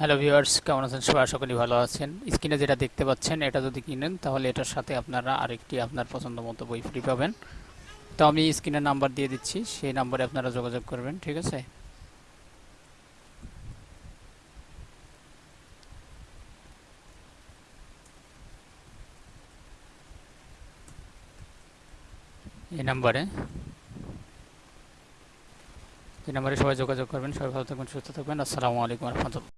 Hello viewers কেমন আছেন? সবাই আশা করি ভালো আছেন। স্ক্রিনে যেটা দেখতে পাচ্ছেন, এটা যদি কিনেন, তাহলে এটার সাথে আপনারা আরেকটি আপনার পছন্দ মতো বই ফ্রি পাবেন। তো আমি স্ক্রিনের নাম্বার দিয়ে দিচ্ছি, সেই নাম্বারে আপনারা যোগাযোগ করবেন, ঠিক আছে? এই নাম্বারে এই নাম্বারে সবাই যোগাযোগ করবেন। সবাই ভালো থাকবেন, সুস্থ থাকবেন। আসসালামু আলাইকুম রহমতুল্লাহ।